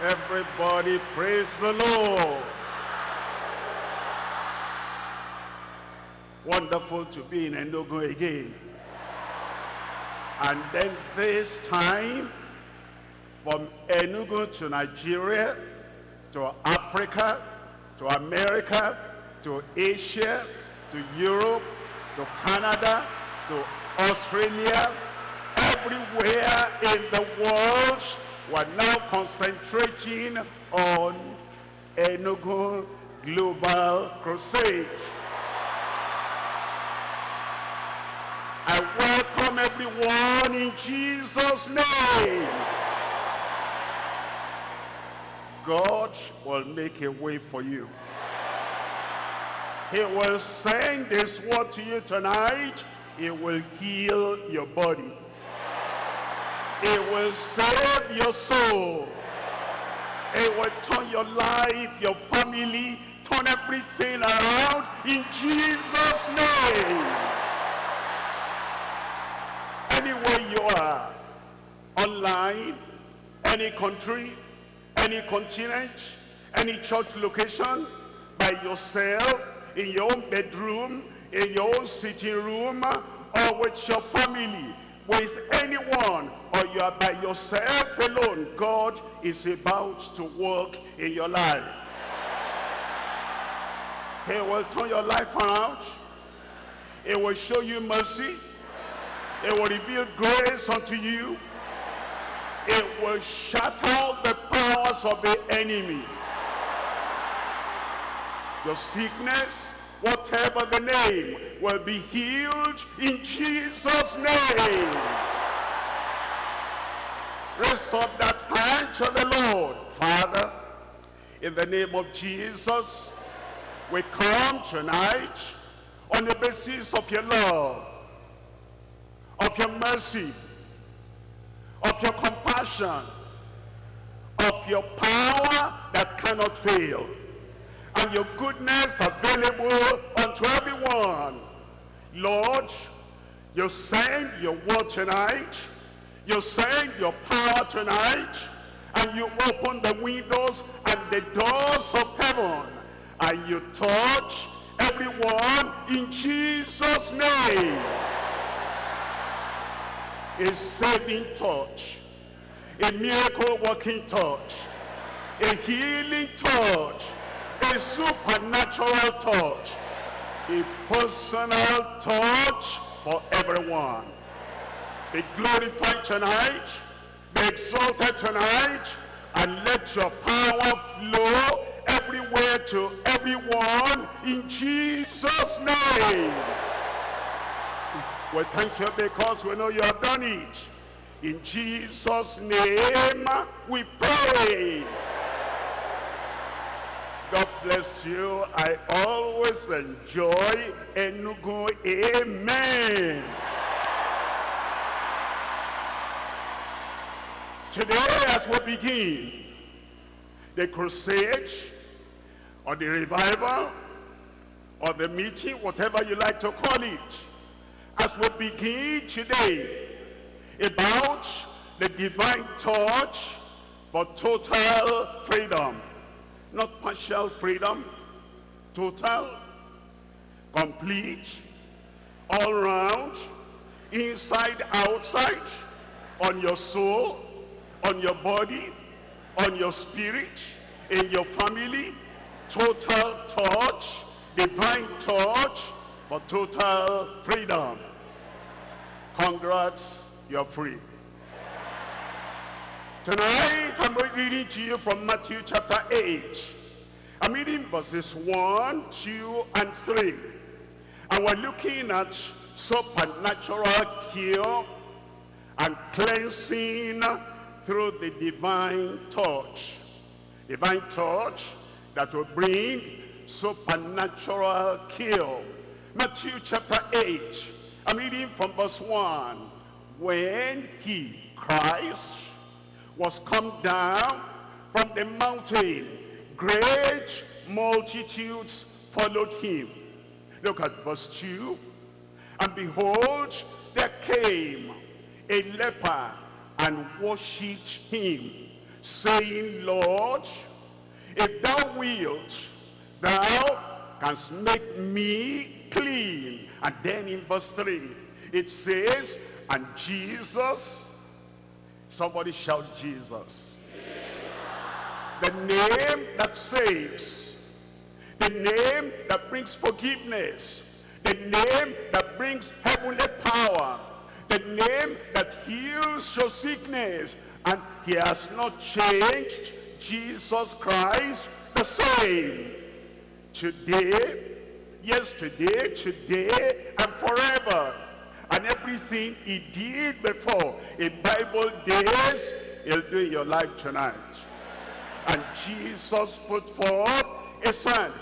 Everybody praise the Lord. Wonderful to be in Enugu again. And then this time, from Enugu to Nigeria, to Africa, to America, to Asia, to Europe, to Canada, to Australia, everywhere in the world, we're now concentrating on Enugu Global Crusade. I welcome everyone in Jesus' name. God will make a way for you. He will send this word to you tonight. It will heal your body. It will save your soul. It will turn your life, your family, turn everything around in Jesus' name. Anywhere you are, online, any country, any continent, any church location, by yourself, in your own bedroom, in your own sitting room, or with your family, with anyone, or you are by yourself alone, God is about to work in your life. He will turn your life around. He will show you mercy. It will reveal grace unto you. It will shatter the powers of the enemy. Your sickness, whatever the name, will be healed in Jesus' name. Raise up that hand to the Lord. Father, in the name of Jesus, we come tonight on the basis of your love, of your mercy, of your compassion, of your power that cannot fail, and your goodness available unto everyone. Lord, you send your word tonight, you send your power tonight, and you open the windows and the doors of heaven, and you touch everyone in Jesus' name. A saving touch, a miracle working touch, a healing touch, a supernatural touch, a personal touch for everyone. Be glorified tonight, be exalted tonight, and let your power flow everywhere to everyone in Jesus' name. We thank you because we know you have done it. In Jesus' name we pray. God bless you. I always enjoy Enugu. Amen. Today as we begin the crusade or the revival or the meeting, whatever you like to call it, as we begin today about the divine touch for total freedom. Not partial freedom, total, complete, all round, inside, outside, on your soul, on your body, on your spirit, in your family, total touch, divine touch for total freedom. Congrats, you're free. Tonight, I'm reading to you from Matthew chapter 8. I'm reading verses 1, 2, and 3. And we're looking at supernatural cure and cleansing through the divine touch. Divine touch that will bring supernatural cure. Matthew chapter 8, I'm reading from verse 1. When he, Christ, was come down from the mountain, great multitudes followed him. Look at verse 2. And behold, there came a leper and worshipped him, saying, Lord, if thou wilt, thou canst make me clean. And then in verse 3, it says, and Jesus, somebody shout Jesus. The name that saves, the name that brings forgiveness, the name that brings heavenly power, the name that heals your sickness, and he has not changed, Jesus Christ the same. Today, yesterday, today, and forever. Everything he did before in Bible days, he'll do in your life tonight. And Jesus put forth his hand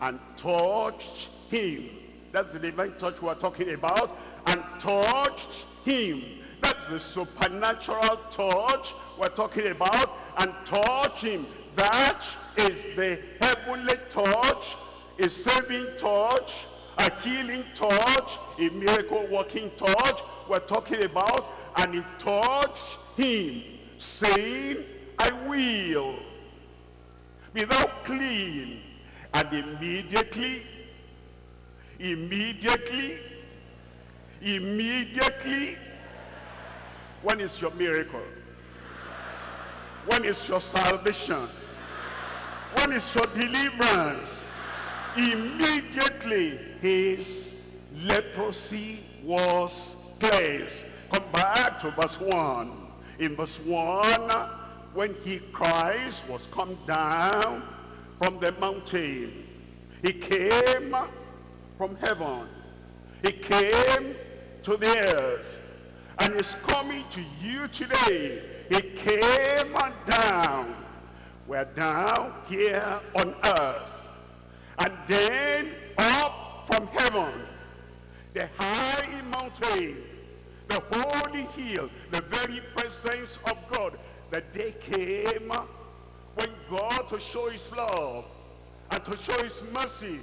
and touched him. That's the divine touch we're talking about. And touched him. That's the supernatural touch we're talking about. And touch him. That is the heavenly touch, a saving touch, a healing touch, a miracle working touch we're talking about. And he touched him, saying, I will be thou clean. And immediately, immediately, immediately, when is your miracle? When is your salvation? When is your deliverance? Immediately, his leprosy was cleansed. Come back to verse 1. In verse 1, when he, Christ, was come down from the mountain, he came from heaven. He came to the earth. And he's coming to you today. He came down. We're down here on earth. And then up from heaven, the high mountain, the holy hill, the very presence of God. The day came when God to show his love and to show his mercy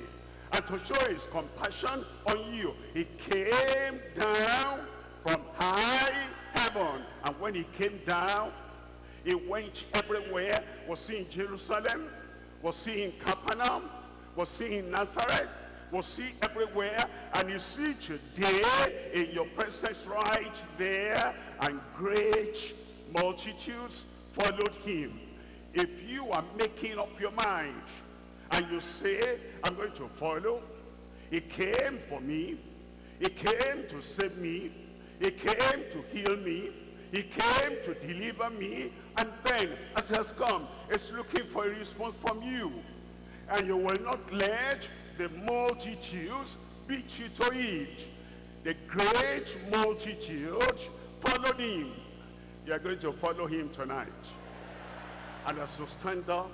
and to show his compassion on you. He came down from high heaven. And when he came down, he went everywhere. Was in Jerusalem? Was in Capernaum? Was he in Nazareth? Was he everywhere? And you see today in your presence right there, and great multitudes followed him. If you are making up your mind, and you say, I'm going to follow, he came for me, he came to save me, he came to heal me, he came to deliver me, and then, as he has come, he's looking for a response from you. And you will not let the multitudes beat you to it. The great multitude followed him. You are going to follow him tonight. And as you stand up,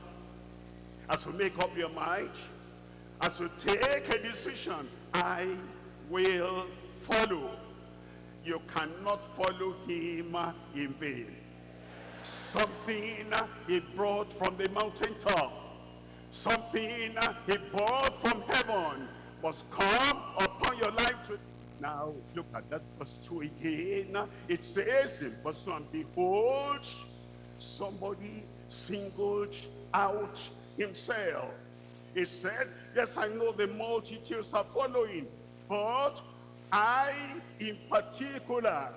as you make up your mind, as you take a decision, I will follow. You cannot follow him in vain. Something he brought from the mountaintop, something he brought from heaven must come upon your life. Now, look at that verse 2 again. It says in verse 1, Behold, somebody singled out himself. He said, yes, I know the multitudes are following, but I in particular,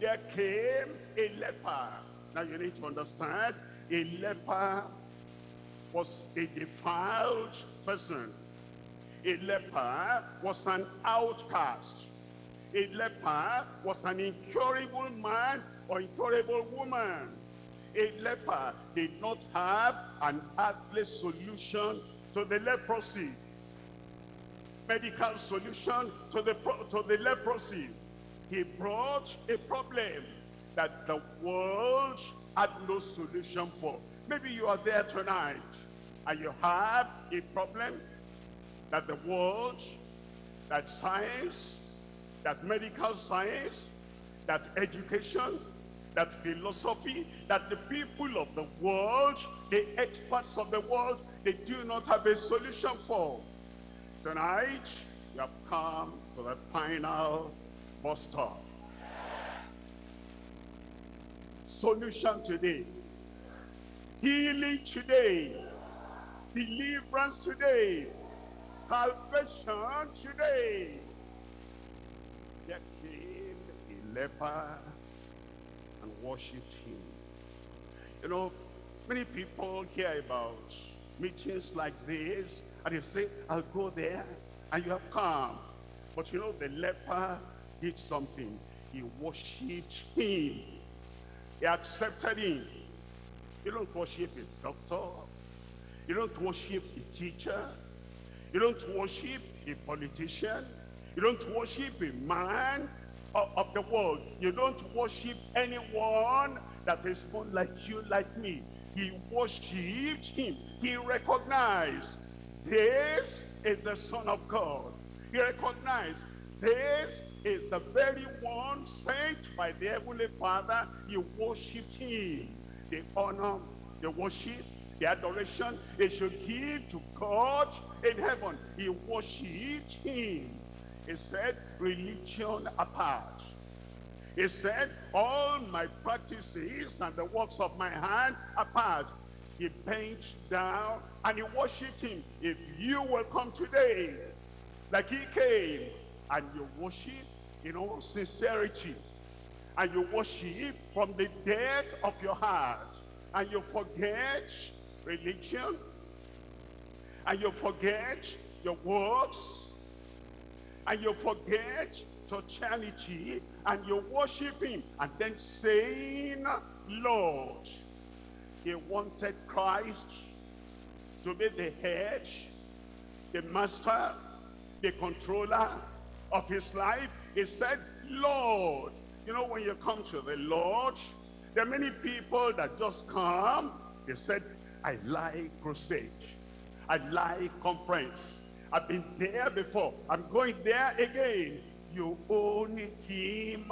there came a leper. Now you need to understand, a leper was a defiled person. A leper was an outcast. A leper was an incurable man or incurable woman. A leper did not have an earthly solution to the leprosy. Medical solution to the, to the leprosy. He brought a problem that the world had no solution for. Maybe you are there tonight and you have a problem that the world, that science, that medical science, that education, that philosophy, that the people of the world, the experts of the world, they do not have a solution for. Tonight, you have come to the final bus stop. Solution today. healing today, deliverance today, salvation today. There came a leper and worshipped him. You know, many people hear about meetings like this, and they say, I'll go there, and you have come. But you know, the leper did something. He worshipped him. He accepted him. You don't worship a doctor. You don't worship a teacher. You don't worship a politician. You don't worship a man of, of, the world. You don't worship anyone that is more like you, like me. He worshipped him. He recognized this is the Son of God. He recognized this is the very one sent by the Heavenly Father. He worshipped him. The honor, the worship, the adoration they should give to God in heaven. He worshipped him. He said, religion apart. He said, all my practices and the works of my hand apart. He bent down and he worshipped him. If you will come today, like he came, and you worship in all sincerity, and you worship from the depth of your heart, and you forget religion, and you forget your works, and you forget totality, and you worship him, and then saying, Lord, he wanted Christ to be the head, the master, the controller of his life. He said, Lord. You know, when you come to the Lord, there are many people that just come. They said, I like crusade. I like conference. I've been there before. I'm going there again. You own him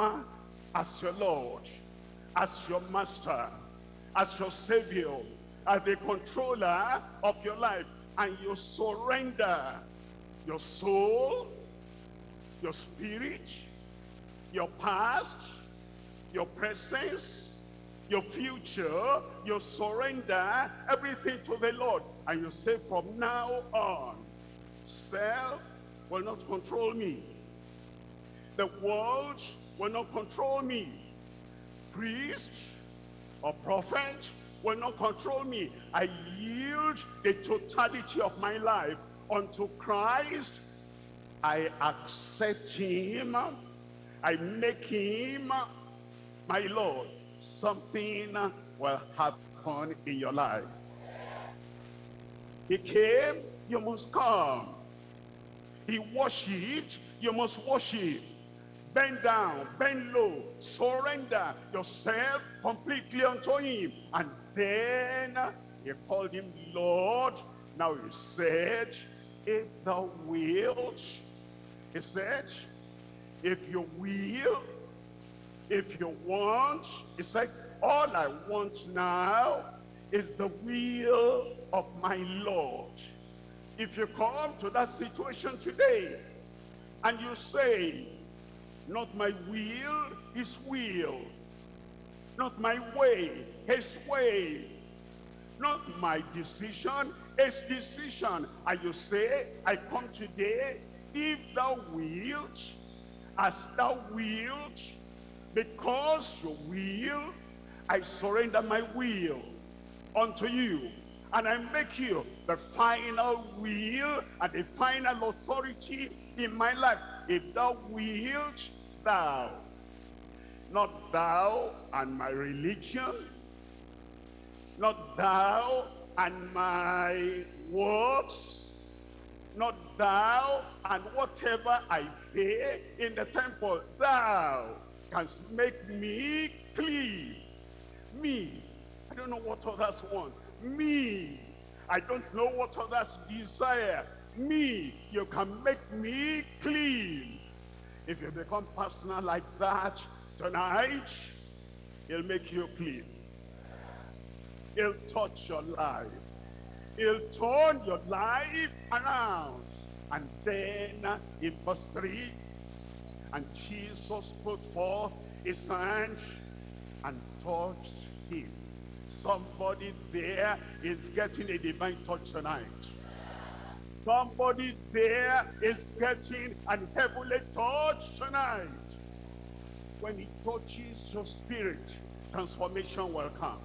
as your Lord, as your master, as your savior, as the controller of your life. And you surrender your soul, your spirit, your past, your presence, your future, you surrender everything to the Lord. And you say from now on, self will not control me. The world will not control me. Priest or prophet will not control me. I yield the totality of my life unto Christ. I accept him. I make him my Lord. Something will happen in your life. He came, you must come. He worshipped, you must worship. Bend down, bend low, surrender yourself completely unto him. And then he called him Lord. Now he said, if thou wilt, he said, if you will, if you want, he said, all I want now is the will of my Lord. If you come to that situation today and you say, not my will, his will. Not my way, his way. Not my decision, his decision. And you say, I come today, if thou wilt, as thou wilt, because your will, I surrender my will unto you. And I make you the final will and the final authority in my life. If thou wilt, thou. Not thou and my religion. Not thou and my works. Not thou and whatever I pay in the temple. Thou canst make me clean. Me. I don't know what others want. Me. I don't know what others desire. Me. You can make me clean. If you become personal like that tonight, he'll make you clean. He'll touch your life. He'll turn your life around. And then in verse 3, and Jesus put forth his hand and touched him, Somebody there is getting a divine touch tonight. Somebody there is getting an heavenly touch tonight. When he touches your spirit, transformation will come.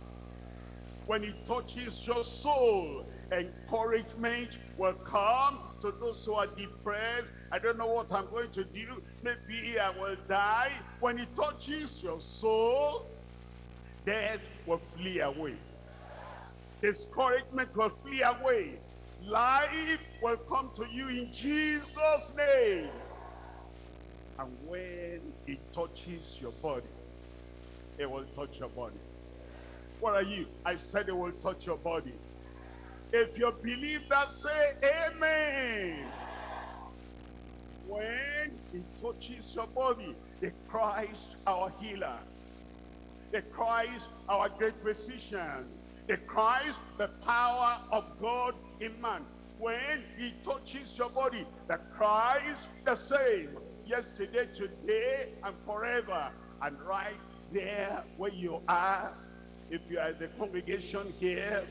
When he touches your soul, encouragement will come to those who are depressed. I don't know what I'm going to do. Maybe I will die. When it touches your soul, death will flee away. Discouragement will flee away. Life will come to you in Jesus' name. And when it touches your body, it will touch your body. What are you? I said it will touch your body. If you believe that, say amen. When it touches your body, the Christ our healer, the Christ our great physician, the Christ the power of God in man. When he touches your body, the Christ the same, yesterday, today, and forever. And right there where you are, if you are the congregation here,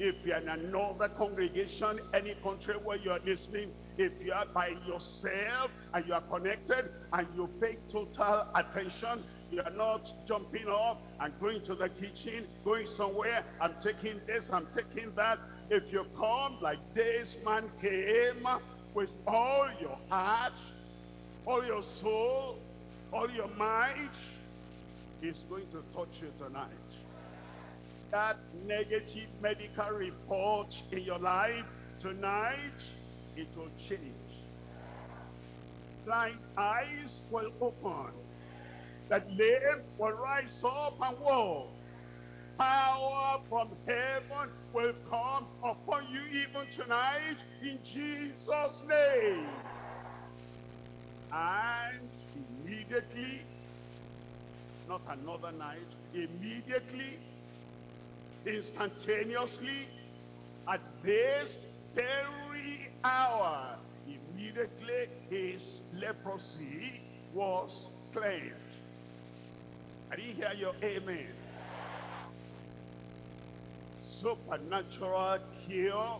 if you are in another congregation, any country where you are listening, if you are by yourself and you are connected and you pay total attention, you are not jumping off and going to the kitchen, going somewhere, I'm taking this, I'm taking that. If you come like this man came with all your heart, all your soul, all your might, he's going to touch you tonight. That negative medical report in your life tonight, it will change. Blind eyes will open. That lame will rise up and walk. Power from heaven will come upon you even tonight in Jesus' name. And immediately, not another night, immediately, instantaneously, at this very hour, immediately his leprosy was cleansed. I didn't hear your amen. Supernatural cure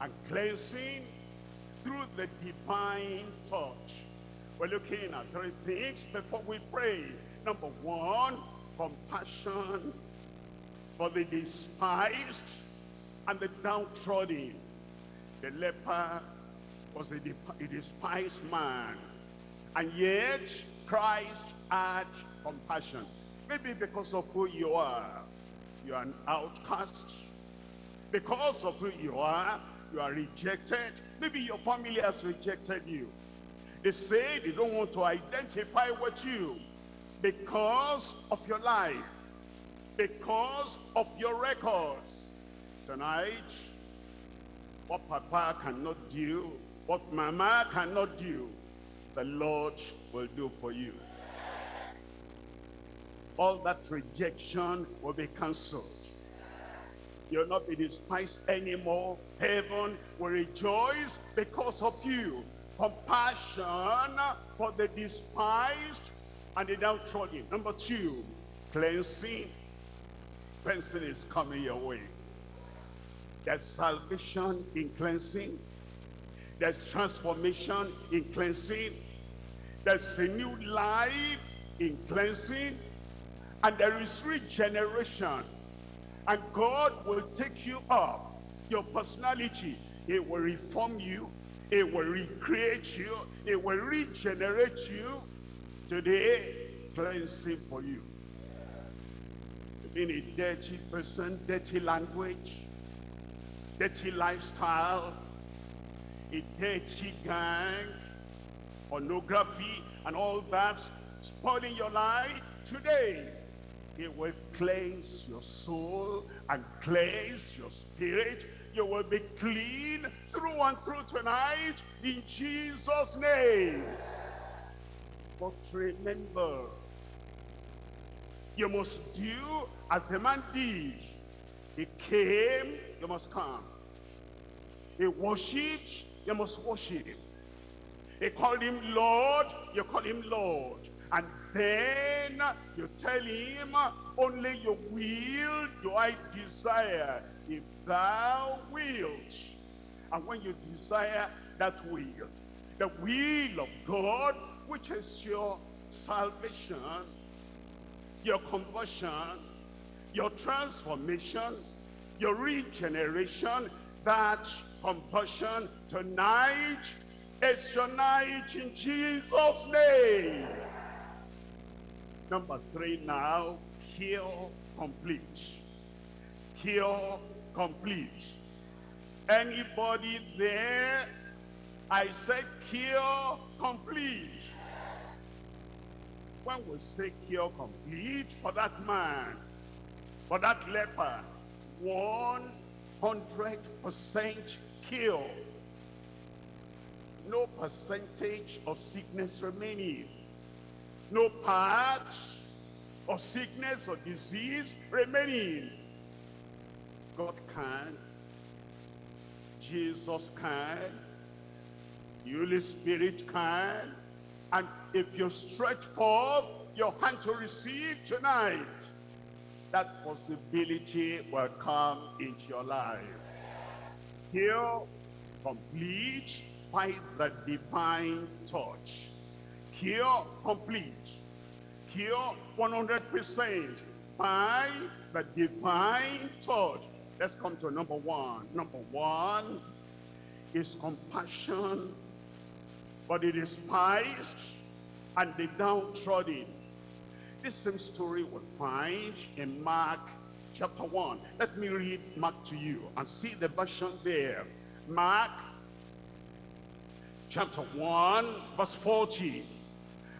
and cleansing through the divine touch. We're looking at three things before we pray. Number one, compassion for the despised and the downtrodden. The leper was a, despised man. And yet, Christ had compassion. Maybe because of who you are. You are an outcast. Because of who you are, you are rejected. Maybe your family has rejected you. They say they don't want to identify with you because of your life, because of your records. Tonight, what Papa cannot do, what Mama cannot do, the Lord will do for you. All that rejection will be cancelled. You'll not be despised anymore. Heaven will rejoice because of you. Compassion for the despised and the downtrodden. Number two, cleansing. Cleansing is coming your way. There's salvation in cleansing. There's transformation in cleansing. There's a new life in cleansing. And there is regeneration. And God will take you up. Your personality, He will reform you. It will recreate you. It will regenerate you. Today, cleansing for you. Being a dirty person, dirty language, dirty lifestyle, a dirty gang, pornography, and all that spoiling your life. Today, it will cleanse your soul and cleanse your spirit. You will be clean through and through tonight in Jesus' name. But remember, you must do as the man did. He came, you must come. He worshipped, you must worship. He called him Lord, you call him Lord. And then Then you tell him, only your will do I desire, if thou wilt. And when you desire that will, the will of God, which is your salvation, your conversion, your transformation, your regeneration, that conversion tonight is your night in Jesus' name. Number three now, cure complete. Cure complete. Anybody there? I said cure complete. When we say cure complete for that man, for that leper, 100% cure. No percentage of sickness remaining. No part of sickness or disease remaining. God can. Jesus can. The Holy Spirit can. And if you stretch forth your hand to receive tonight, that possibility will come into your life. Here, complete by the divine touch. Cure complete. Cure 100% by the divine touch. Let's come to number one. Number one is compassion for the despised and the downtrodden. This same story we find in Mark chapter 1. Let me read Mark to you and see the version there. Mark chapter 1 verse 40.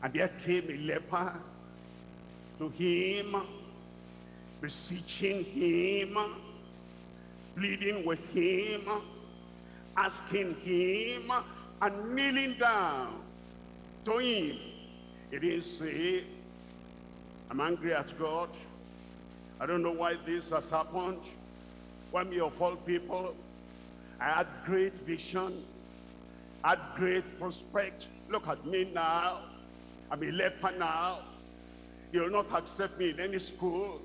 And there came a leper to him, beseeching him, pleading with him, asking him, and kneeling down to him. He didn't say, I'm angry at God. I don't know why this has happened. Why me of all people, I had great vision, I had great prospect. Look at me now. I'm a leper now. You'll not accept me in any school,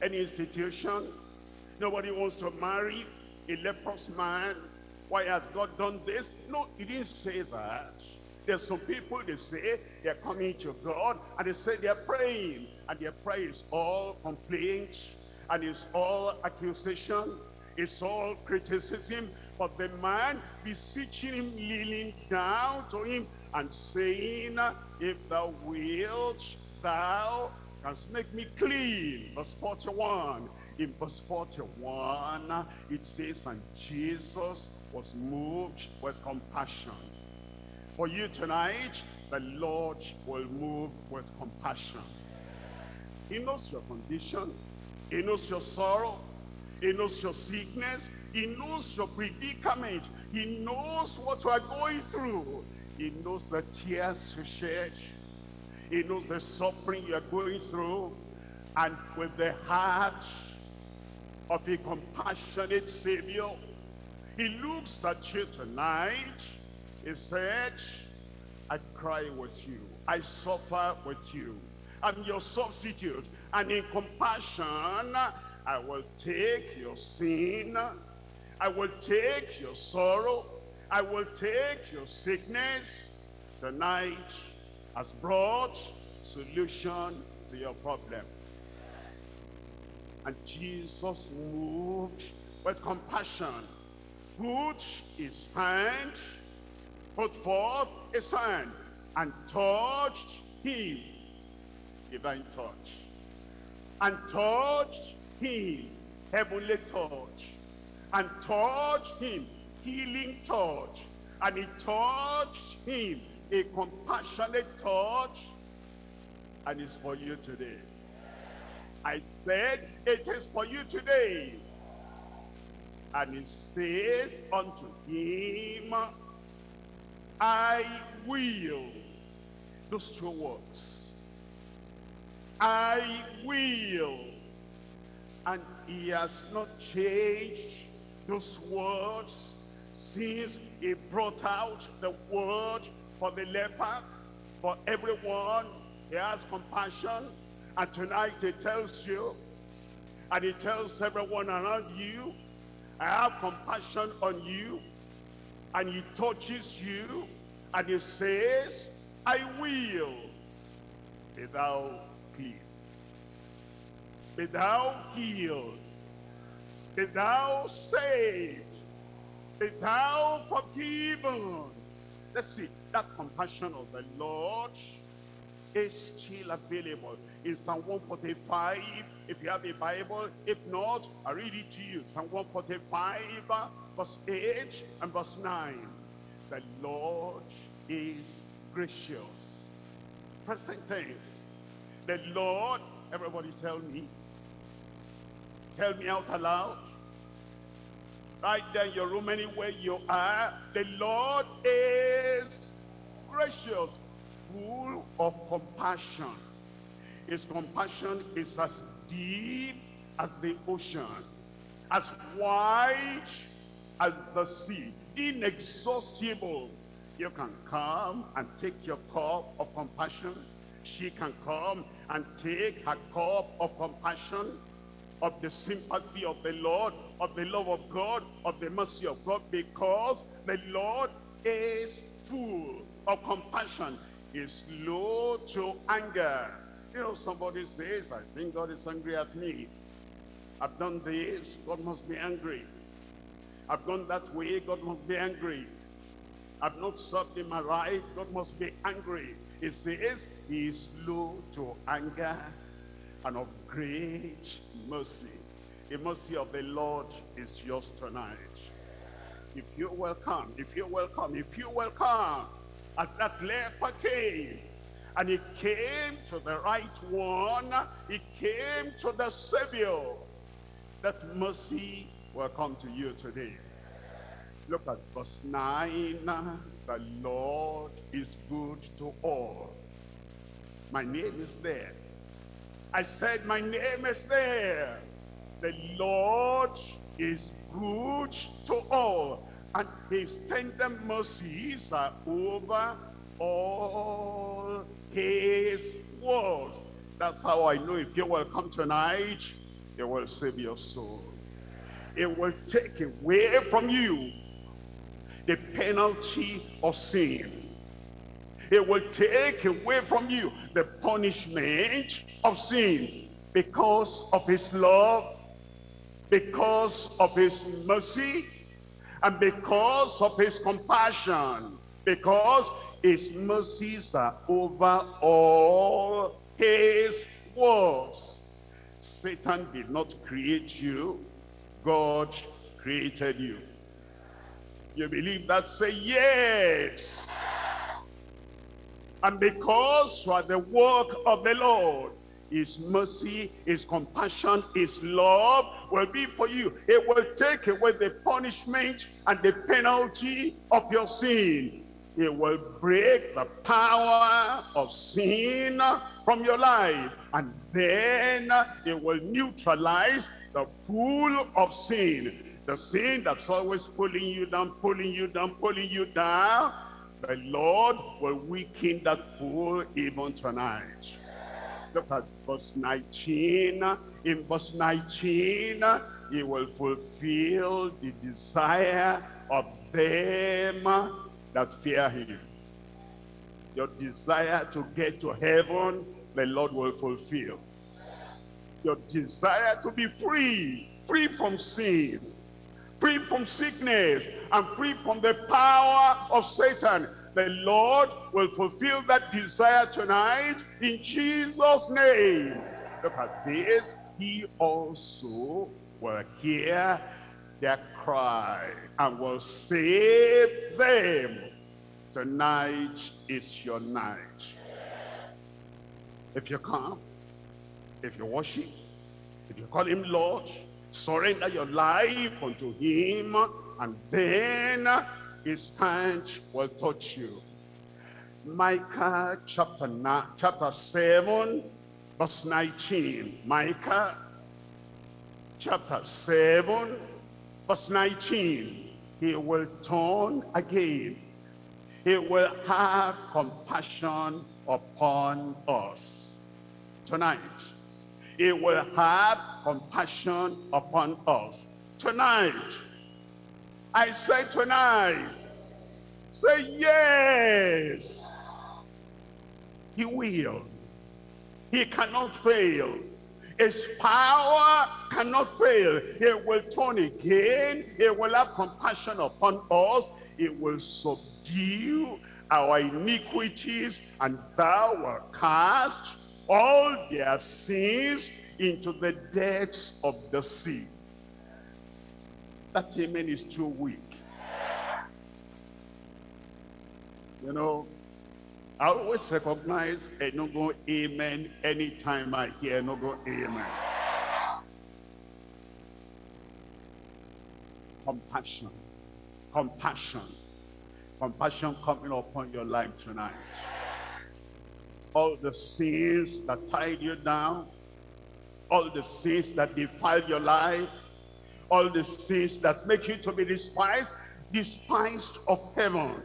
any institution. Nobody wants to marry a leprous man. Why has God done this? No, he didn't say that. There's some people, they say they're coming to God and they say they're praying. And their prayer is all complaint and it's all accusation. It's all criticism. But the man beseeching him, kneeling down to him and saying, if thou wilt, thou canst make me clean. Verse 41. In verse 41, it says, and Jesus was moved with compassion. For you tonight, the Lord will move with compassion. He knows your condition. He knows your sorrow. He knows your sickness. He knows your predicament. He knows what you are going through. He knows the tears you shed. He knows the suffering you are going through. And with the heart of a compassionate Savior, he looks at you tonight. He said, I cry with you. I suffer with you. I'm your substitute. And in compassion, I will take your sin. I will take your sorrow. I will take your sickness. Tonight has brought solution to your problem. And Jesus moved with compassion. Put his hand, put forth his hand, and touched him. Divine touch. And touched him. Heavenly touch. And touched him. Healing touch. And he touched him. A compassionate touch. And it's for you today. I said, it is for you today. And he says unto him, I will. Those two words. I will. And he has not changed those words since he brought out the word for the leper, for everyone He has compassion. And tonight he tells you, and he tells everyone around you, I have compassion on you. And he touches you, and he says, I will be thou clean. Be thou healed. Be thou saved. Be thou forgiven. Let's see, that compassion of the Lord is still available. In Psalm 145, if you have a Bible, if not, I read it to you. Psalm 145, verse 8 and verse 9. The Lord is gracious. Present tense. The Lord, everybody tell me. Tell me out aloud. Right there in your room, anywhere you are, the Lord is gracious, full of compassion. His compassion is as deep as the ocean, as wide as the sea, inexhaustible. You can come and take your cup of compassion. She can come and take her cup of compassion of the sympathy of the Lord, of the love of God, of the mercy of God, because the Lord is full of compassion, is slow to anger. You know, somebody says, I think God is angry at me. I've done this, God must be angry. I've gone that way, God must be angry. I've not served him right, God must be angry. He says, he is slow to anger and of great mercy. The mercy of the Lord is yours tonight. If you're welcome, if you're welcome, if you're welcome, at that leper came, and he came to the right one, he came to the Savior, that mercy will come to you today. Look at verse 9. The Lord is good to all. My name is there. I said, my name is there. The Lord is good to all. And his tender mercies are over all his words. That's how I know if you will come tonight, it will save your soul. It will take away from you the penalty of sin. It will take away from you the punishment of sin because of his love, because of his mercy, and because of his compassion, because his mercies are over all his works. Satan did not create you, God created you. You believe that? Say yes. And because you are the work of the Lord, his mercy, his compassion, his love will be for you. It will take away the punishment and the penalty of your sin. It will break the power of sin from your life. And then it will neutralize the pull of sin. The sin that's always pulling you down, pulling you down, pulling you down. The Lord will weaken that pull even tonight. Look at verse 19. In verse 19, he will fulfill the desire of them that fear him. Your desire to get to heaven, the Lord will fulfill. Your desire to be free, free from sin, free from sickness, and free from the power of Satan, the Lord will fulfill that desire tonight in Jesus' name. Look at this. He also will hear their cry and will save them. Tonight is your night. If you come, if you worship, if you call him Lord, surrender your life unto him, and then his hand will touch you. Micah chapter, nine, chapter 7, verse 19. Micah chapter 7, verse 19. He will turn again. He will have compassion upon us. Tonight, he will have compassion upon us. Tonight, I say tonight, say yes. He will. He cannot fail. His power cannot fail. He will turn again. He will have compassion upon us. He will subdue our iniquities and thou will cast all their sins into the depths of the sea. That amen is too weak. You know, I always recognize a no go amen anytime I hear no go amen. Compassion. Compassion. Compassion coming upon your life tonight. All the sins that tied you down, all the sins that defile your life, all the sins that make you to be despised, despised of heaven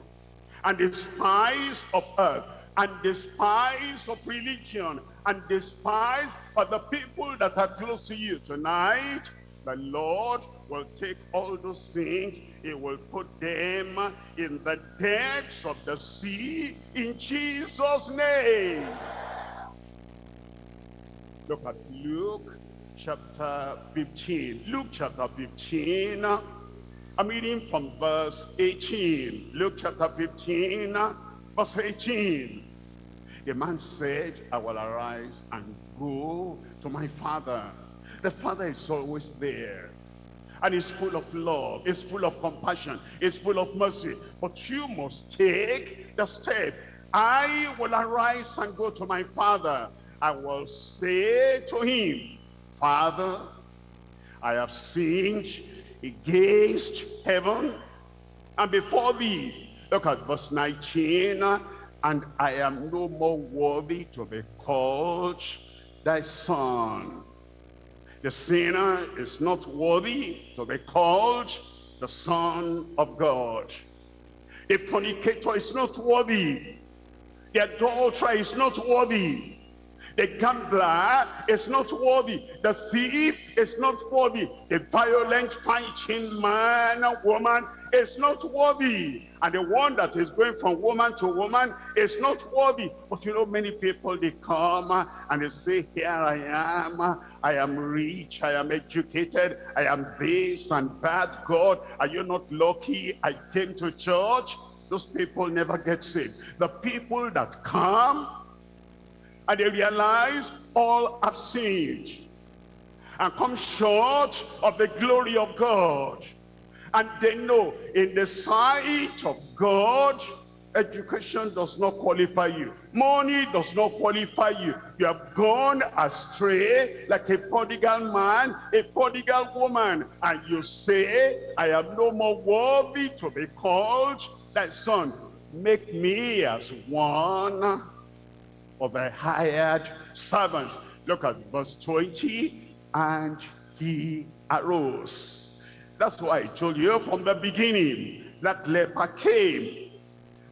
and despised of earth, and despised of religion, and despised of the people that are close to you. Tonight, the Lord will take all those things, he will put them in the depths of the sea in Jesus' name. Look at Luke chapter 15. Luke chapter 15 I'm reading from verse 18. Luke chapter 15, uh, verse 18. The man said, I will arise and go to my father. The father is always there. And he's full of love. He's full of compassion. He's full of mercy. But you must take the step. I will arise and go to my father. I will say to him, Father, I have sinned against heaven and before thee. Look at verse 19. And I am no more worthy to be called thy son. The sinner is not worthy to be called the son of God. The fornicator is not worthy. The adulterer is not worthy the gambler is not worthy. The thief is not worthy. The violent fighting man or woman is not worthy. And the one that is going from woman to woman is not worthy. But you know, many people, they come and they say, here I am. I am rich. I am educated. I am this and that. God, are you not lucky I came to church? Those people never get saved. The people that come and they realize all have sinned and come short of the glory of God. And they know in the sight of God, education does not qualify you. Money does not qualify you. You have gone astray like a prodigal man, a prodigal woman. And you say, I am no more worthy to be called thy son. Make me as one of a hired servant. Look at verse 20. And he arose. That's why I told you from the beginning that leper came.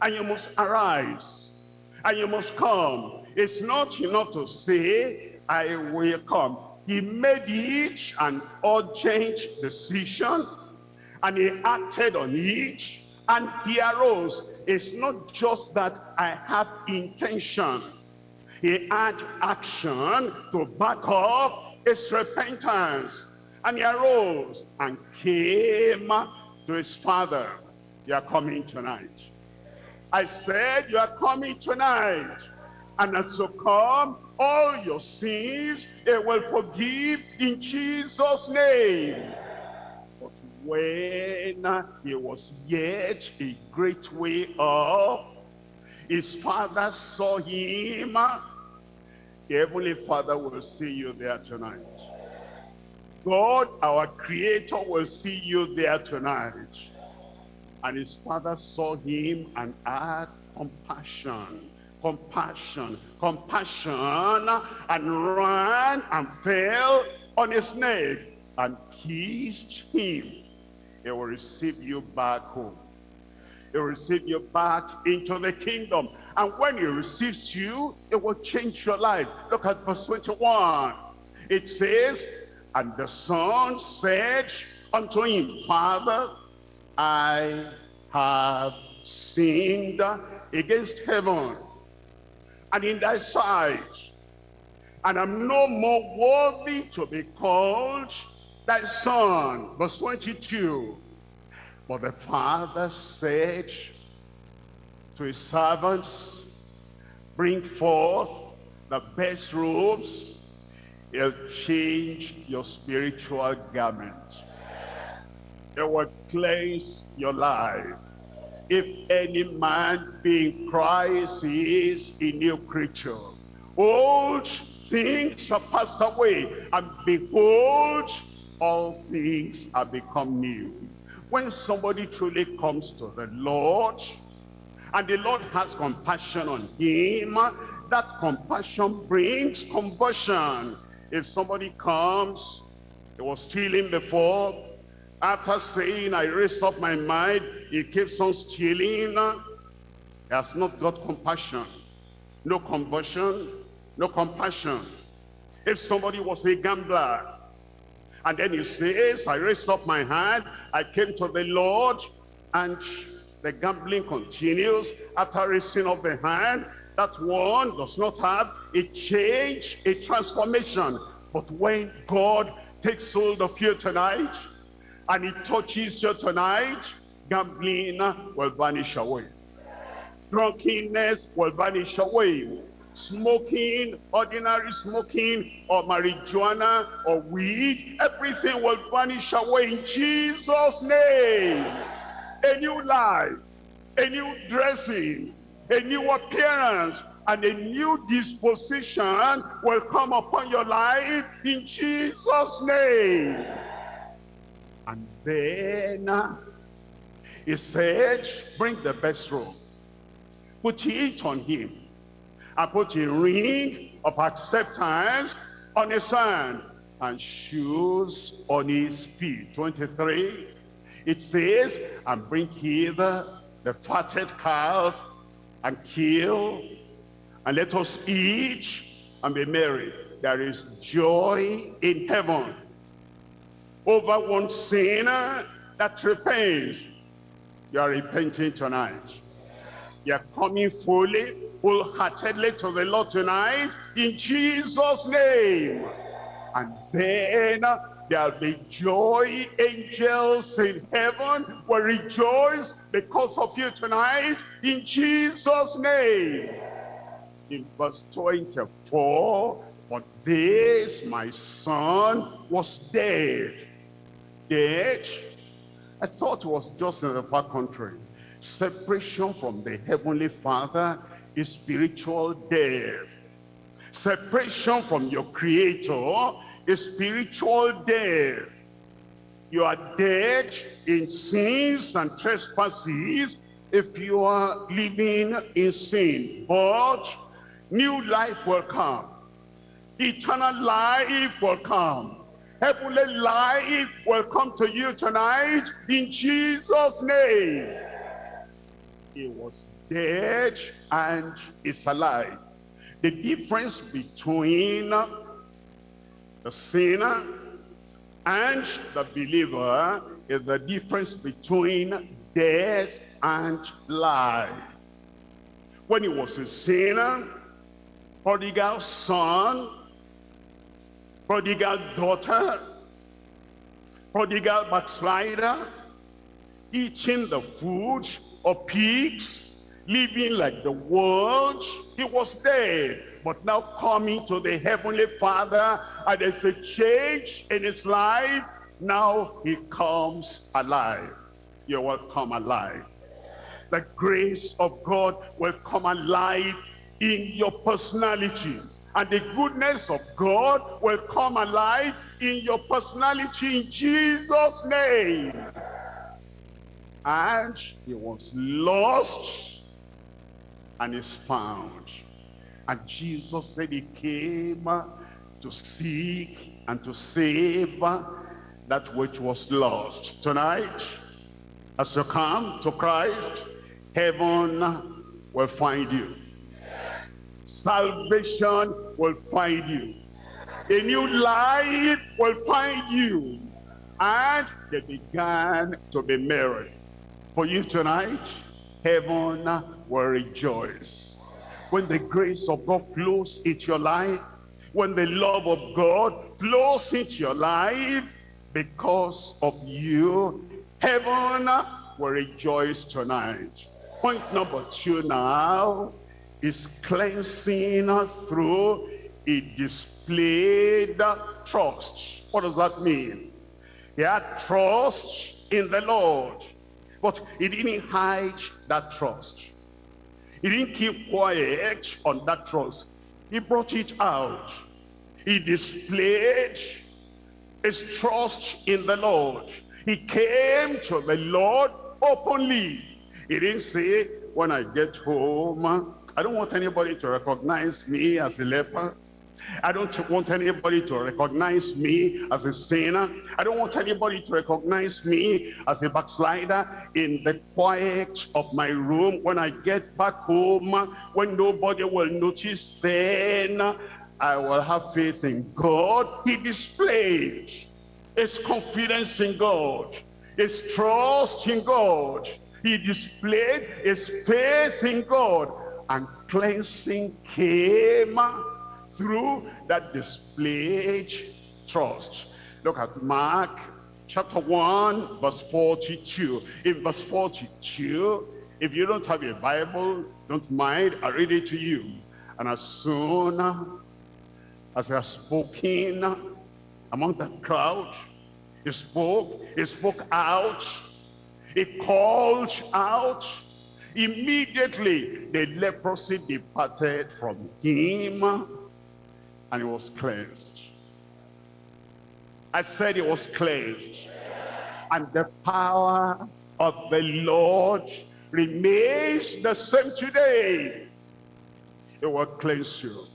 And you must arise. And you must come. It's not enough to say, I will come. He made it an urgent decision. And he acted on each. And he arose. It's not just that I have intention he had action to back up his repentance. And he arose and came to his father. You are coming tonight. I said you are coming tonight. And as you come, all your sins, it will forgive in Jesus' name. But when he was yet a great way off, his father saw him the Heavenly Father will see you there tonight. God, our Creator, will see you there tonight. And his father saw him and had compassion, compassion, compassion, and ran and fell on his neck and kissed him. He will receive you back home. He receive you back into the kingdom. And when he receives you, it will change your life. Look at verse 21. It says, And the son said unto him, Father, I have sinned against heaven and in thy sight, and I'm no more worthy to be called thy son. Verse 22. But the father said to his servants, bring forth the best robes, he'll change your spiritual garment. It will cleanse your life. If any man be Christ, he is a new creature. Old things are passed away, and behold, all things are become new. When somebody truly comes to the Lord, and the Lord has compassion on him, that compassion brings conversion. If somebody comes, he was stealing before, after saying, I raised up my mind, he keeps on stealing. He has not got compassion. No conversion, no compassion. If somebody was a gambler, and then he says, I raised up my hand, I came to the Lord, and the gambling continues after raising up the hand. That one does not have a change, a transformation. But when God takes hold of you tonight, and he touches you tonight, gambling will vanish away. Drunkenness will vanish away. Smoking, ordinary smoking, or marijuana, or weed, everything will vanish away in Jesus' name. A new life, a new dressing, a new appearance, and a new disposition will come upon your life in Jesus' name. And then he said, bring the best robe. Put it on him. And put a ring of acceptance on his hand. And shoes on his feet. 23. It says, and bring hither the fatted calf and kill. And let us eat and be merry. There is joy in heaven over one sinner that repents. You are repenting tonight. You are coming fully, wholeheartedly to the Lord tonight in Jesus' name. And then there'll be joy. Angels in heaven will rejoice because of you tonight in Jesus' name. In verse 24, but this my son was dead dead. I thought it was just in the far country. Separation from the Heavenly Father is spiritual death. Separation from your Creator is spiritual death. You are dead in sins and trespasses if you are living in sin. But new life will come. Eternal life will come heavenly life will come to you tonight in Jesus' name. He was dead and is alive. The difference between the sinner and the believer is the difference between death and life. When he was a sinner, prodigal son, prodigal daughter, prodigal backslider, eating the food of pigs, living like the world. He was dead, but now coming to the Heavenly Father, and there's a change in his life. Now he comes alive. You will come alive. The grace of God will come alive in your personality and the goodness of God will come alive in your personality in Jesus' name. And he was lost and is found. And Jesus said he came to seek and to save that which was lost. Tonight, as you come to Christ, heaven will find you. Salvation will find you. A new life will find you. And they began to be merry. For you tonight, heaven will rejoice. When the grace of God flows into your life, when the love of God flows into your life, because of you, heaven will rejoice tonight. Point number two now is cleansing through a displayed trust. What does that mean? He had trust in the Lord, but he didn't hide that trust. He didn't keep quiet on that trust. He brought it out. He displayed his trust in the Lord. He came to the Lord openly. He didn't say, when I get home, I don't want anybody to recognize me as a leper. I don't want anybody to recognize me as a sinner. I don't want anybody to recognize me as a backslider in the quiet of my room. When I get back home, when nobody will notice, then I will have faith in God. He displayed his confidence in God, his trust in God. He displayed his faith in God and cleansing came through that displayed trust. Look at Mark chapter 1 verse 42. In verse 42, if you don't have a Bible, don't mind, I read it to you. And as soon as he has spoken among the crowd, he spoke, he spoke out, he called out, immediately the leprosy departed from him and he was cleansed. I said he was cleansed. And the power of the Lord remains the same today. It will cleanse you.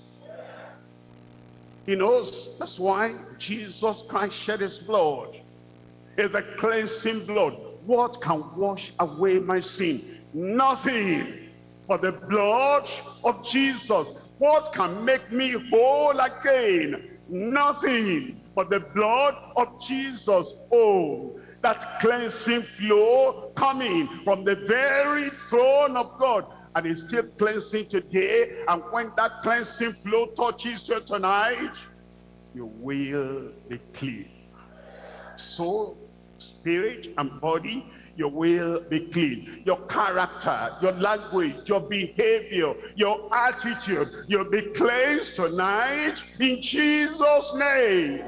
He knows that's why Jesus Christ shed his blood. It's the cleansing blood. What can wash away my sin? Nothing but the blood of Jesus. What can make me whole again? Nothing but the blood of Jesus. Oh, that cleansing flow coming from the very throne of God. And it's still cleansing today. And when that cleansing flow touches you tonight, you will be clean. Soul, spirit, and body you will be clean. Your character, your language, your behavior, your attitude, you'll be cleansed tonight in Jesus' name.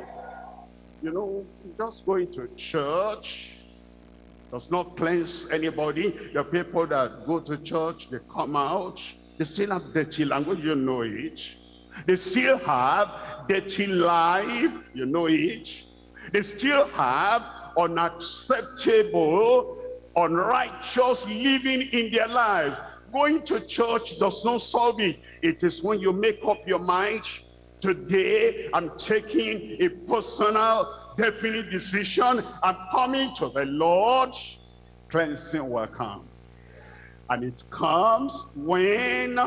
You know, just going to church does not cleanse anybody. The people that go to church, they come out, they still have dirty language, you know it. They still have dirty life, you know it. They still have unacceptable unrighteous living in their lives. Going to church does not solve it. It is when you make up your mind, today I'm taking a personal, definite decision. I'm coming to the Lord. Cleansing will come. And it comes when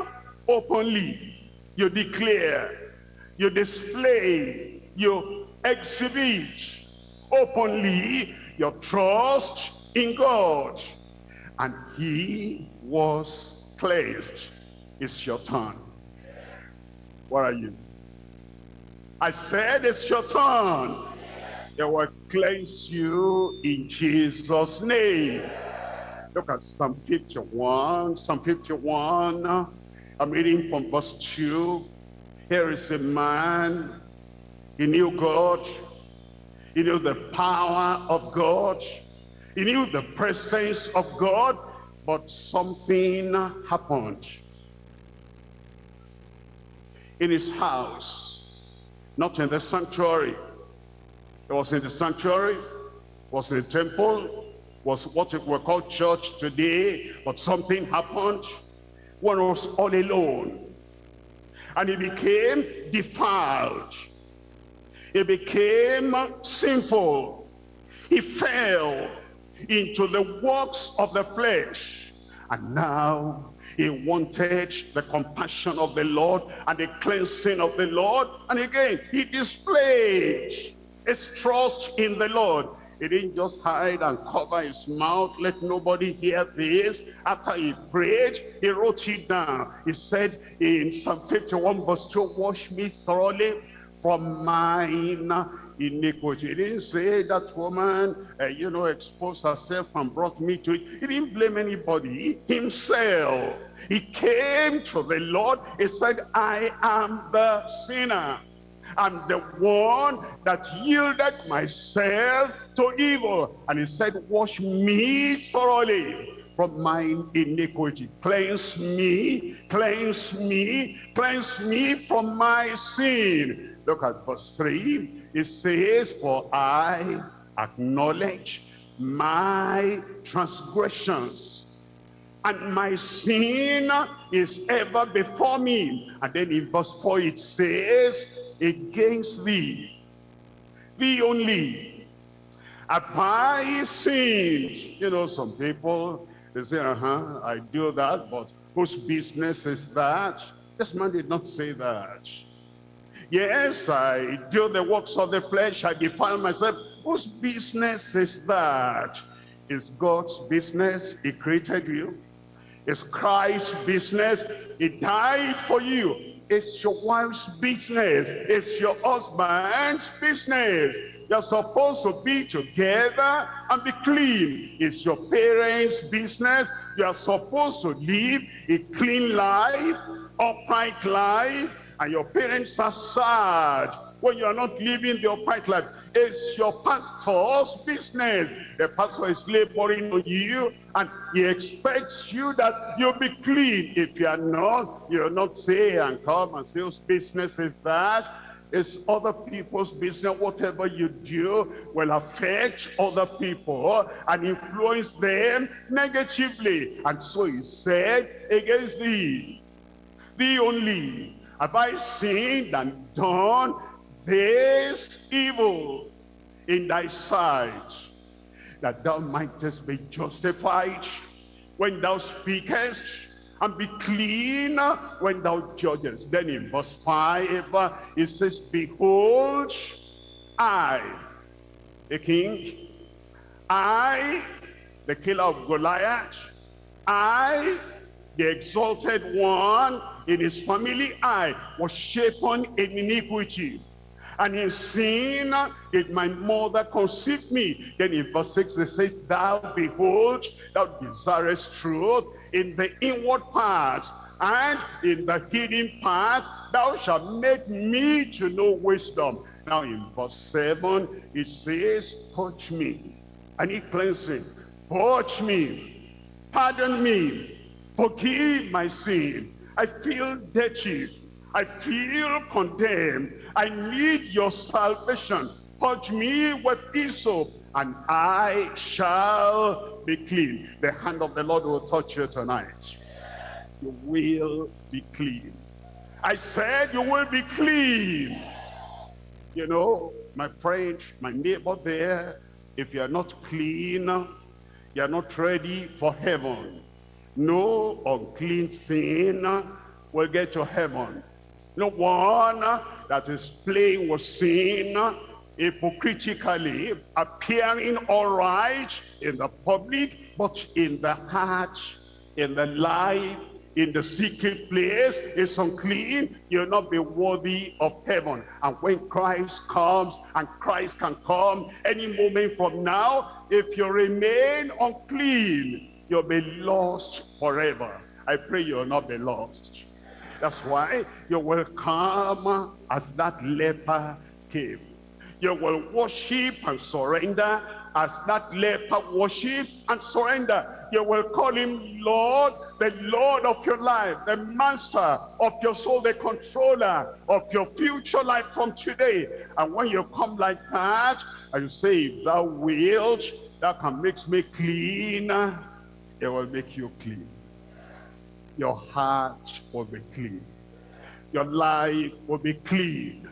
openly you declare, you display, you exhibit openly your trust in God. And he was cleansed. It's your turn. Where are you? I said it's your turn. They will cleanse you in Jesus' name. Look at Psalm 51. Psalm 51. I'm reading from verse 2. Here is a man. He knew God. He knew the power of God. He knew the presence of God, but something happened in his house, not in the sanctuary. It was in the sanctuary, was in the temple, was what we call church today, but something happened. when he was all alone. And he became defiled. He became sinful. He fell into the works of the flesh. And now he wanted the compassion of the Lord and the cleansing of the Lord. And again, he displayed his trust in the Lord. He didn't just hide and cover his mouth, let nobody hear this. After he prayed, he wrote it down. He said in Psalm 51 verse 2, wash me thoroughly from mine iniquity. He didn't say that woman, uh, you know, exposed herself and brought me to it. He didn't blame anybody, himself. He came to the Lord. He said, I am the sinner. I'm the one that yielded myself to evil. And he said, wash me thoroughly from mine iniquity. Cleanse me, cleanse me, cleanse me from my sin. Look at verse 3. It says, For I acknowledge my transgressions, and my sin is ever before me. And then in verse 4 it says, Against thee, thee only, have I sinned. You know, some people, they say, uh-huh, I do that, but whose business is that? This man did not say that. Yes, I do the works of the flesh. I defile myself. Whose business is that? It's God's business. He created you. It's Christ's business. He died for you. It's your wife's business. It's your husband's business. You're supposed to be together and be clean. It's your parents' business. You are supposed to live a clean life, upright life, and your parents are sad when you are not living the upright life. It's your pastor's business. The pastor is laboring on you and he expects you that you'll be clean. If you are not, you'll not say and come and say whose business is that. It's other people's business. Whatever you do will affect other people and influence them negatively. And so he said, against thee, thee only, have I sinned and done this evil in thy sight, that thou mightest be justified when thou speakest, and be clean when thou judgest. Then in verse 5, it says, Behold, I, the king, I, the killer of Goliath, I, the exalted one in his family, I was shapen in iniquity. And in sin did my mother conceive me. Then in verse 6 it says, Thou behold, thou desirest truth in the inward parts, and in the hidden part thou shalt make me to know wisdom. Now in verse 7 it says, Purge me. I need cleansing. Purge me. Pardon me. Forgive my sin. I feel dirty. I feel condemned. I need your salvation. Purge me with hyssop, and I shall be clean. The hand of the Lord will touch you tonight. You will be clean. I said you will be clean. You know, my friend, my neighbor there, if you're not clean, you're not ready for heaven. No unclean thing will get to heaven. No one that is playing with sin hypocritically, appearing all right in the public, but in the heart, in the life, in the secret place is unclean, you'll not be worthy of heaven. And when Christ comes, and Christ can come any moment from now, if you remain unclean, you'll be lost forever. I pray you'll not be lost. That's why you will come as that leper came. You will worship and surrender as that leper worship and surrender. You will call him Lord, the Lord of your life, the master of your soul, the controller of your future life from today. And when you come like that, and you say, thou wilt, that can make me clean, it will make you clean your heart will be clean. Your life will be clean.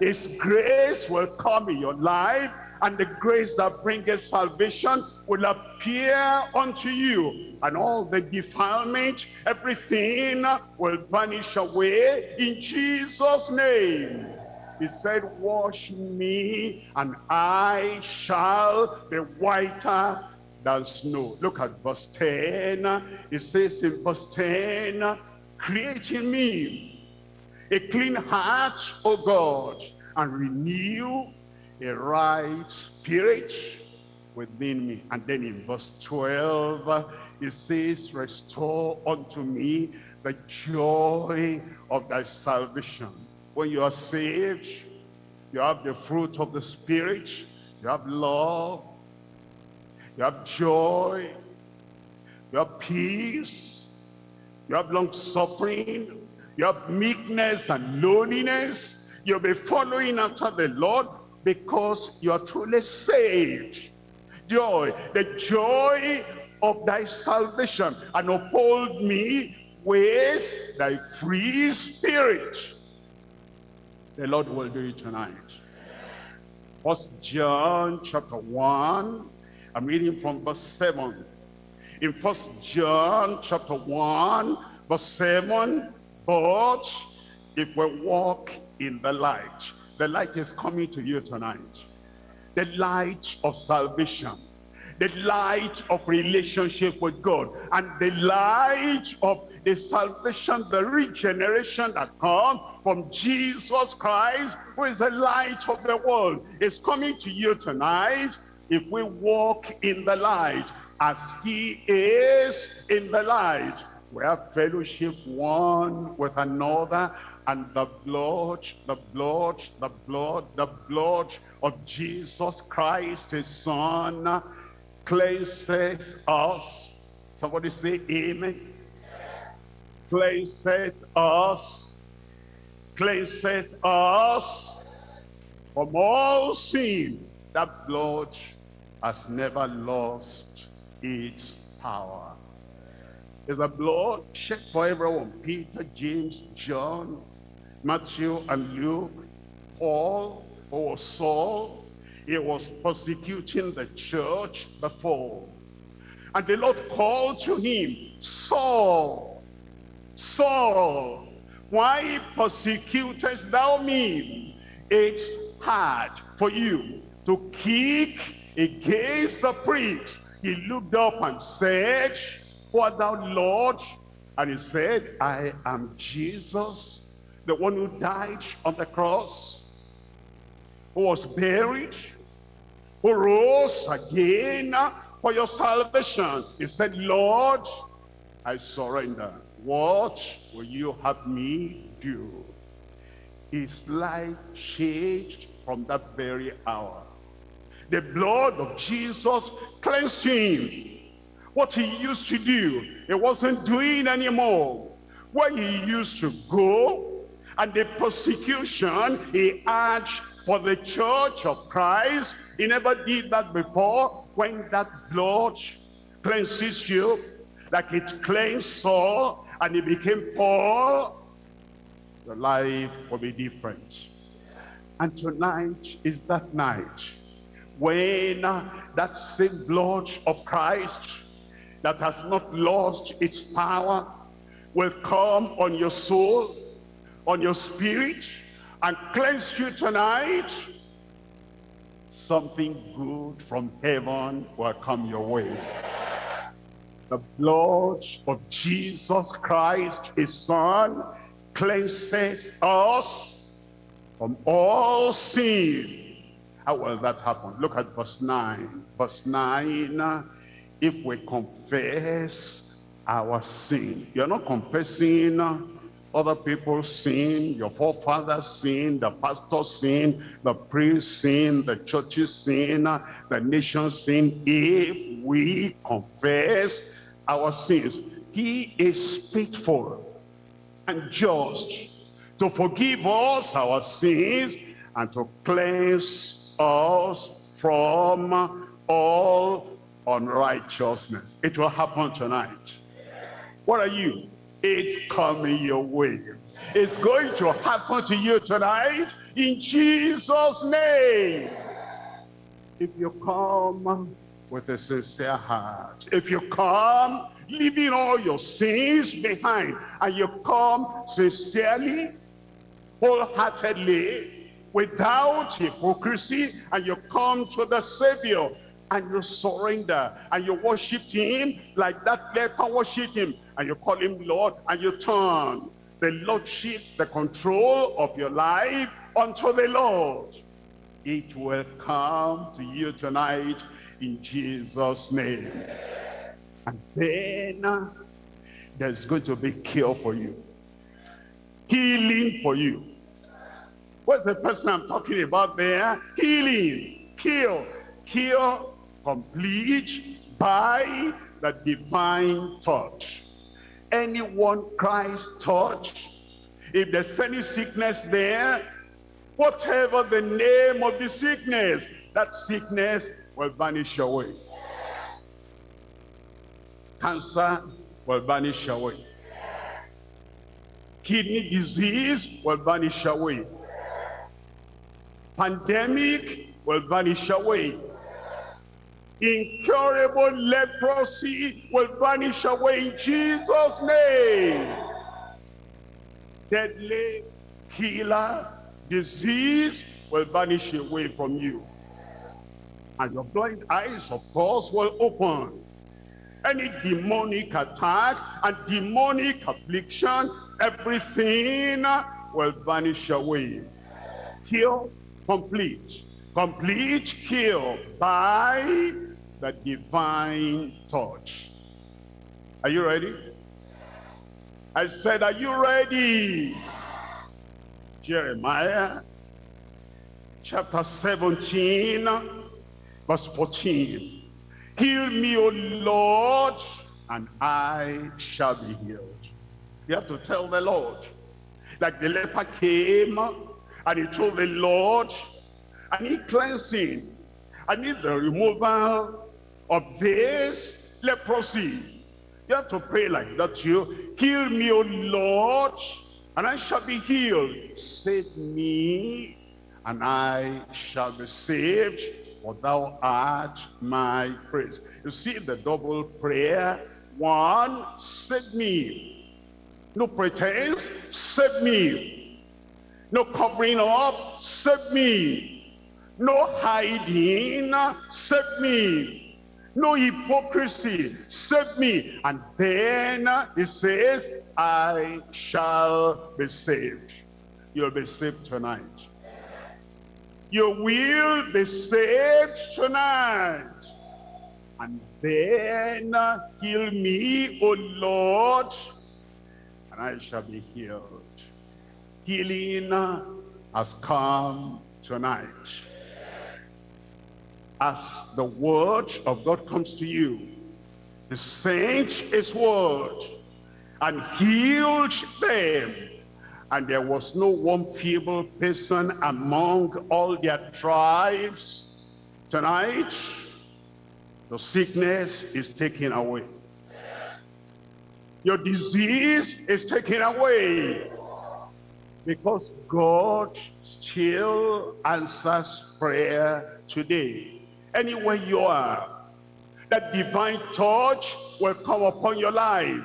His grace will come in your life and the grace that bringeth salvation will appear unto you and all the defilement everything will vanish away in jesus name he said wash me and i shall be whiter than snow look at verse 10 it says in verse 10 create in me a clean heart o god and renew a right spirit within me. And then in verse 12, it says, restore unto me the joy of thy salvation. When you are saved, you have the fruit of the Spirit, you have love, you have joy, you have peace, you have long suffering, you have meekness and lowliness. You'll be following after the Lord because you are truly saved. Joy, the joy of thy salvation, and uphold me with thy free spirit. The Lord will do it tonight. First John chapter 1, I'm reading from verse 7. In First John chapter 1, verse 7, but if we walk in the light, the light is coming to you tonight. The light of salvation. The light of relationship with God. And the light of the salvation, the regeneration that comes from Jesus Christ, who is the light of the world, is coming to you tonight if we walk in the light as he is in the light. We have fellowship one with another and the blood, the blood, the blood, the blood of Jesus Christ, his son, cleanseth us. Somebody say amen. Cleanseth us, cleanseth us from all sin. That blood has never lost its power. Is the blood shed for everyone. Peter, James, John, Matthew and Luke, Paul, or Saul, he was persecuting the church before. And the Lord called to him, Saul, Saul, why persecutest thou me? It's hard for you to kick against the pricks. He looked up and said, Who thou, Lord? And he said, I am Jesus, the one who died on the cross, who was buried, who rose again for your salvation. He said, Lord, I surrender. What will you have me do? His life changed from that very hour. The blood of Jesus cleansed him. What he used to do, he wasn't doing anymore. Where he used to go, and the persecution he had for the church of Christ. He never did that before. When that blood cleanses you, like it cleansed Saul, and he became Paul, your life will be different. And tonight is that night when that same blood of Christ that has not lost its power will come on your soul on your spirit and cleanse you tonight, something good from heaven will come your way. The blood of Jesus Christ, his son, cleanses us from all sin. How will that happen? Look at verse 9. Verse 9, if we confess our sin. You're not confessing other people's sin, your forefathers sin, the pastor's sin, the priest's sin, the churches sin, the nation's sin. If we confess our sins, he is faithful and just to forgive us our sins and to cleanse us from all unrighteousness. It will happen tonight. What are you? It's coming your way. It's going to happen to you tonight in Jesus' name. if you come with a sincere heart, if you come leaving all your sins behind, and you come sincerely, wholeheartedly, without hypocrisy, and you come to the Savior, and you surrender, and you worship him like that leper worship him, and you call him Lord, and you turn the lordship, the control of your life unto the Lord. It will come to you tonight in Jesus' name. And then uh, there's going to be cure for you. Healing for you. What's the person I'm talking about there? Healing, cure, cure complete by the divine touch. Anyone Christ touch, if there's any sickness there, whatever the name of the sickness, that sickness will vanish away. Cancer will vanish away. Kidney disease will vanish away. Pandemic will vanish away. Incurable leprosy will vanish away in Jesus' name. Deadly killer disease will vanish away from you. And your blind eyes, of course, will open. Any demonic attack and demonic affliction, everything will vanish away. Cure complete. Complete cure by the divine touch. Are you ready? I said, are you ready? Jeremiah chapter 17 verse 14. Heal me, O Lord, and I shall be healed. You have to tell the Lord. Like the leper came and he told the Lord, I need cleansing. I need the removal of this leprosy. You have to pray like that you. Heal me, O Lord, and I shall be healed. Save me, and I shall be saved, for thou art my praise. You see the double prayer. One, save me. No pretense, save me. No covering up, save me. No hiding, save me no hypocrisy, save me. And then he says, I shall be saved. You'll be saved tonight. You will be saved tonight. And then heal me, O Lord, and I shall be healed. Healing has come tonight as the word of God comes to you, the sent his word and healed them. And there was no one feeble person among all their tribes. Tonight, the sickness is taken away. Your disease is taken away. Because God still answers prayer today anywhere you are. That divine touch will come upon your life.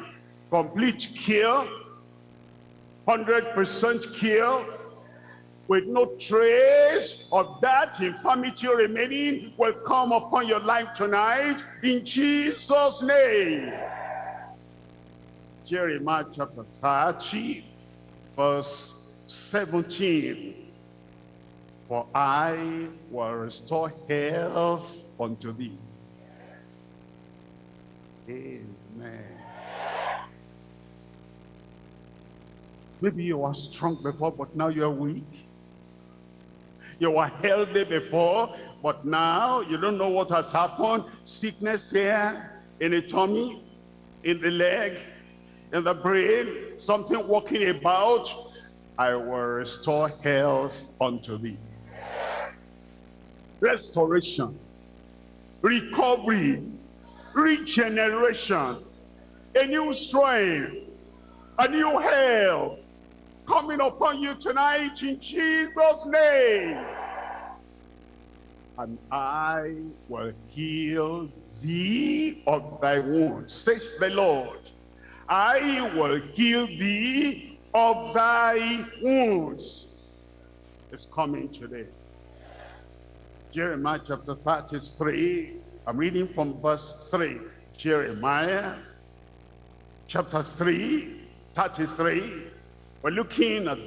Complete cure, 100% cure, with no trace of that infirmity remaining will come upon your life tonight in Jesus' name. Jeremiah chapter 30, verse 17. For I will restore health unto thee. Amen. Maybe you were strong before, but now you're weak. You were healthy before, but now you don't know what has happened. Sickness here, in the tummy, in the leg, in the brain, something walking about. I will restore health unto thee restoration, recovery, regeneration, a new strength, a new health coming upon you tonight in Jesus' name. and I will heal thee of thy wounds, says the Lord. I will heal thee of thy wounds. is coming today. Jeremiah chapter 33, I'm reading from verse 3. Jeremiah chapter 3, 33. We're looking at